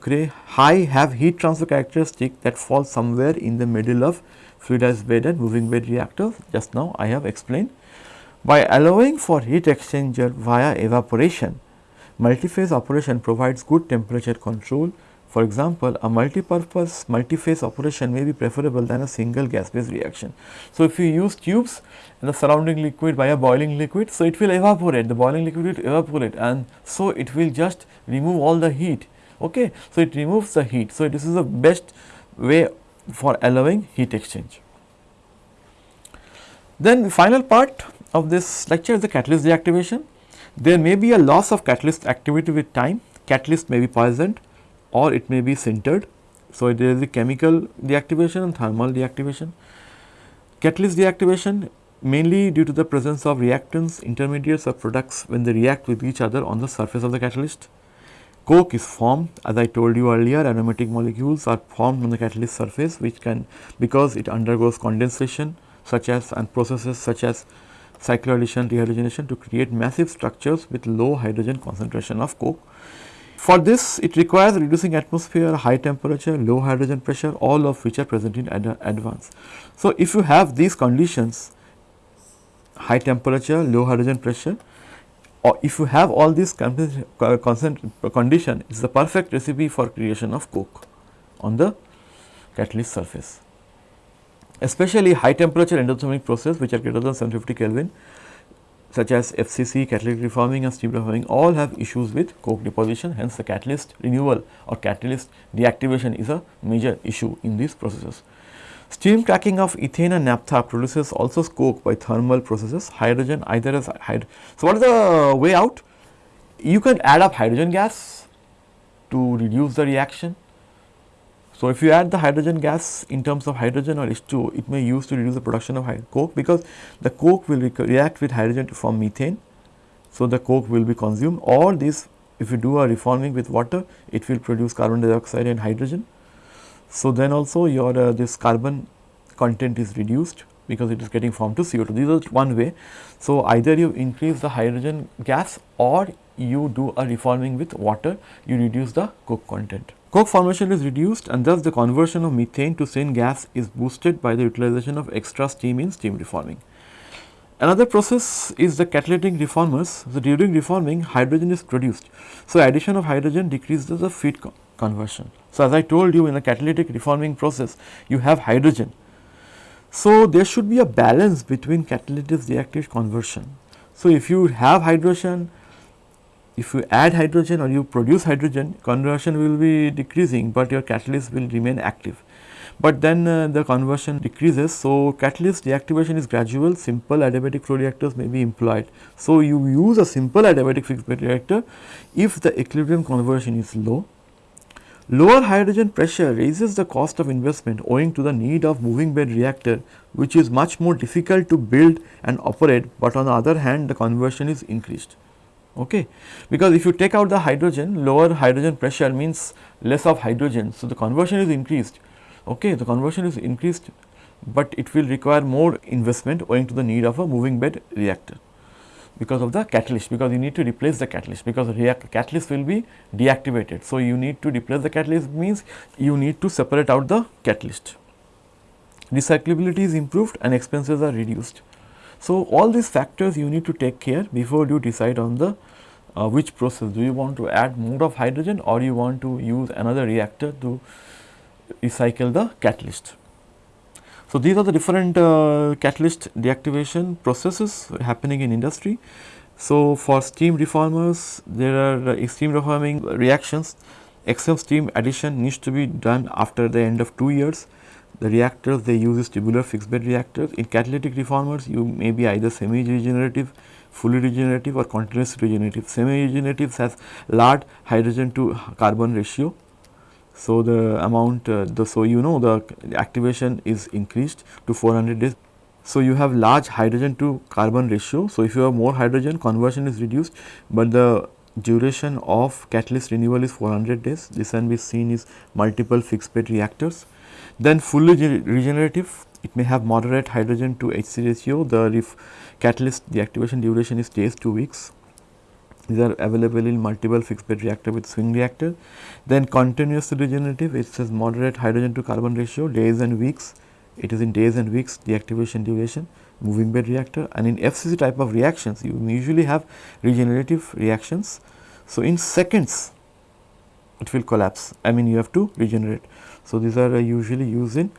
high have heat transfer characteristic that fall somewhere in the middle of fluidized bed and moving bed reactors just now I have explained. By allowing for heat exchanger via evaporation, multiphase operation provides good temperature control for example, a multi-purpose multi-phase operation may be preferable than a single gas based reaction. So, if you use tubes and the surrounding liquid by a boiling liquid, so it will evaporate, the boiling liquid will evaporate and so it will just remove all the heat. Okay. So, it removes the heat. So, this is the best way for allowing heat exchange. Then the final part of this lecture is the catalyst deactivation. There may be a loss of catalyst activity with time, catalyst may be poisoned or it may be sintered. So, there is a chemical deactivation and thermal deactivation. Catalyst deactivation mainly due to the presence of reactants, intermediates or products when they react with each other on the surface of the catalyst. Coke is formed as I told you earlier aromatic molecules are formed on the catalyst surface which can because it undergoes condensation such as and processes such as cycloaddition dehydrogenation to create massive structures with low hydrogen concentration of coke for this it requires reducing atmosphere, high temperature, low hydrogen pressure all of which are present in ad advance. So, if you have these conditions high temperature, low hydrogen pressure or if you have all these condition it is the perfect recipe for creation of coke on the catalyst surface. Especially high temperature endothermic process which are greater than 750 Kelvin such as FCC, catalytic reforming and steam reforming all have issues with coke deposition hence the catalyst renewal or catalyst deactivation is a major issue in these processes. Steam cracking of ethane and naphtha produces also coke by thermal processes hydrogen either as hydrogen. So, what is the way out? You can add up hydrogen gas to reduce the reaction so, if you add the hydrogen gas in terms of hydrogen or H2O, it may use to reduce the production of coke because the coke will re react with hydrogen to form methane. So, the coke will be consumed or this if you do a reforming with water, it will produce carbon dioxide and hydrogen. So, then also your uh, this carbon content is reduced because it is getting formed to CO2. This is one way. So, either you increase the hydrogen gas or you do a reforming with water, you reduce the coke content. Coke formation is reduced and thus the conversion of methane to syngas is boosted by the utilization of extra steam in steam reforming. Another process is the catalytic reformers. So, during reforming hydrogen is produced. So, addition of hydrogen decreases the feed co conversion. So, as I told you in the catalytic reforming process you have hydrogen. So, there should be a balance between catalytic reactive conversion. So, if you have hydrogen if you add hydrogen or you produce hydrogen conversion will be decreasing, but your catalyst will remain active. But then uh, the conversion decreases. So, catalyst deactivation is gradual simple adiabatic flow reactors may be employed. So, you use a simple adiabatic fixed bed reactor if the equilibrium conversion is low. Lower hydrogen pressure raises the cost of investment owing to the need of moving bed reactor which is much more difficult to build and operate, but on the other hand the conversion is increased okay. Because if you take out the hydrogen, lower hydrogen pressure means less of hydrogen. So, the conversion is increased, okay. The conversion is increased, but it will require more investment owing to the need of a moving bed reactor because of the catalyst because you need to replace the catalyst because catalyst will be deactivated. So, you need to replace the catalyst means you need to separate out the catalyst. Recyclability is improved and expenses are reduced. So, all these factors you need to take care before you decide on the uh, which process do you want to add more of hydrogen or you want to use another reactor to recycle the catalyst. So, these are the different uh, catalyst deactivation processes happening in industry. So, for steam reformers there are uh, steam reforming reactions excess steam addition needs to be done after the end of 2 years. The reactors they use is tubular fixed bed reactors. In catalytic reformers you may be either semi regenerative, fully regenerative or continuous regenerative. Semi regenerative has large hydrogen to carbon ratio so, the amount uh, the so you know the activation is increased to 400 days. So, you have large hydrogen to carbon ratio. So, if you have more hydrogen conversion is reduced, but the duration of catalyst renewal is 400 days. This can be seen is multiple fixed bed reactors. Then fully regenerative it may have moderate hydrogen to HC ratio the catalyst the activation duration is days 2 weeks these are available in multiple fixed bed reactor with swing reactor. Then continuous regenerative it says moderate hydrogen to carbon ratio days and weeks it is in days and weeks deactivation duration moving bed reactor and in FCC type of reactions you usually have regenerative reactions. So, in seconds it will collapse I mean you have to regenerate. So, these are uh, usually used in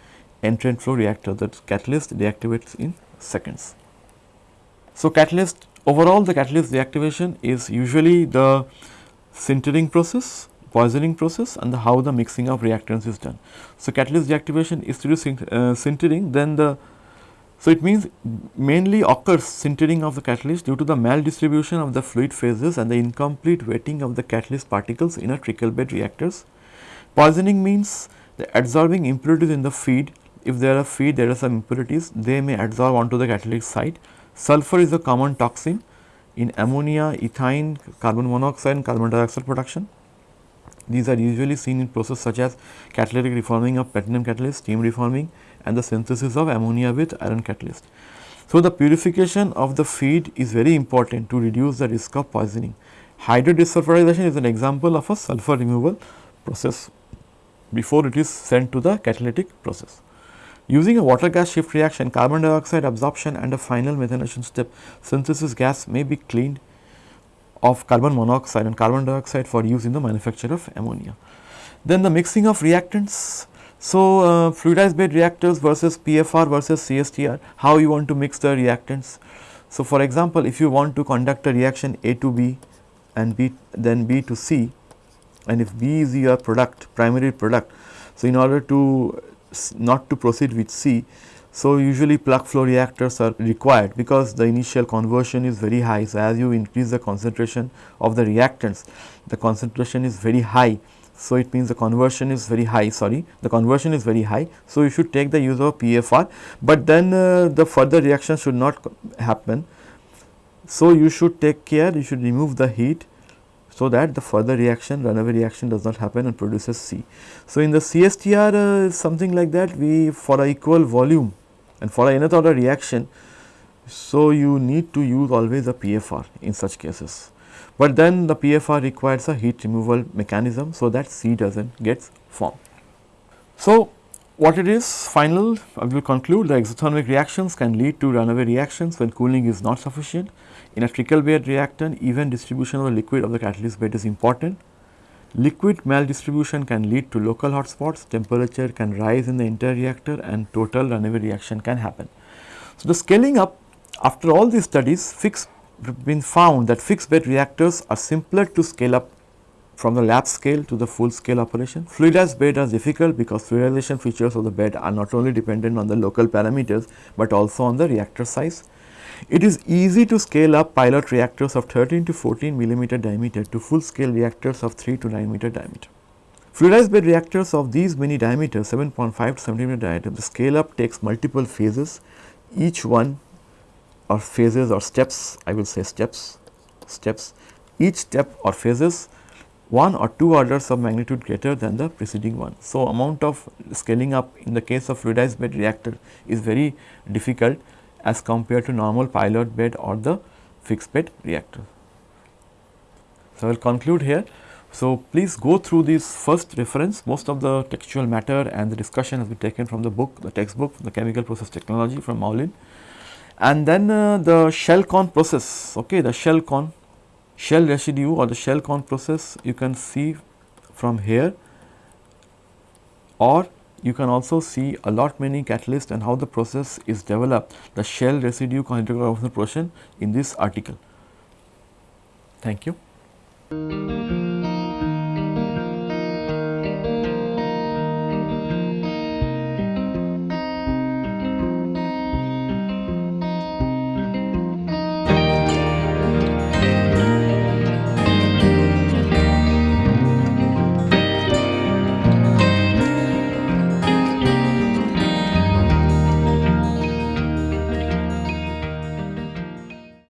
entrained flow reactor that catalyst deactivates in seconds. So, catalyst Overall the catalyst deactivation is usually the sintering process, poisoning process and the how the mixing of reactants is done. So, catalyst deactivation is to do uh, sintering then the so it means mainly occurs sintering of the catalyst due to the maldistribution of the fluid phases and the incomplete wetting of the catalyst particles in a trickle bed reactors. Poisoning means the adsorbing impurities in the feed if there are feed there are some impurities they may adsorb onto the catalyst site Sulfur is a common toxin in ammonia, ethane, carbon monoxide and carbon dioxide production. These are usually seen in processes such as catalytic reforming of platinum catalyst, steam reforming and the synthesis of ammonia with iron catalyst. So, the purification of the feed is very important to reduce the risk of poisoning. Hydrodesulfurization is an example of a sulfur removal process before it is sent to the catalytic process. Using a water gas shift reaction, carbon dioxide absorption and a final methanation step, synthesis gas may be cleaned of carbon monoxide and carbon dioxide for use in the manufacture of ammonia. Then the mixing of reactants. So, uh, fluidized bed reactors versus PFR versus CSTR, how you want to mix the reactants. So, for example, if you want to conduct a reaction A to B and B then B to C and if B is your product primary product. So, in order to not to proceed with C. So, usually plug flow reactors are required because the initial conversion is very high. So, as you increase the concentration of the reactants, the concentration is very high. So, it means the conversion is very high sorry the conversion is very high. So, you should take the use of PFR, but then uh, the further reaction should not happen. So, you should take care you should remove the heat so that the further reaction runaway reaction does not happen and produces C. So, in the CSTR uh, something like that we for a equal volume and for a nth order reaction. So, you need to use always a PFR in such cases, but then the PFR requires a heat removal mechanism. So, that C does not get formed. So, what it is final I will conclude the exothermic reactions can lead to runaway reactions when cooling is not sufficient in a trickle bed reactant, even distribution of the liquid of the catalyst bed is important. Liquid maldistribution can lead to local hotspots, temperature can rise in the entire reactor and total runaway reaction can happen. So, the scaling up after all these studies fixed been found that fixed bed reactors are simpler to scale up from the lab scale to the full scale operation. Fluidized bed are difficult because fluidization features of the bed are not only dependent on the local parameters, but also on the reactor size. It is easy to scale up pilot reactors of 13 to 14 millimeter diameter to full scale reactors of 3 to 9 meter diameter. Fluidized bed reactors of these many diameters 7.5 to 70 meter diameter, the scale up takes multiple phases, each one or phases or steps, I will say steps, steps, each step or phases one or two orders of magnitude greater than the preceding one. So, amount of scaling up in the case of fluidized bed reactor is very difficult as compared to normal pilot bed or the fixed bed reactor. So, I will conclude here. So, please go through this first reference most of the textual matter and the discussion has been taken from the book the textbook the chemical process technology from Moulijn and then uh, the shell con process okay the shell con shell residue or the shell con process you can see from here or you can also see a lot many catalysts and how the process is developed the shell residue conjugate process in this article. Thank you.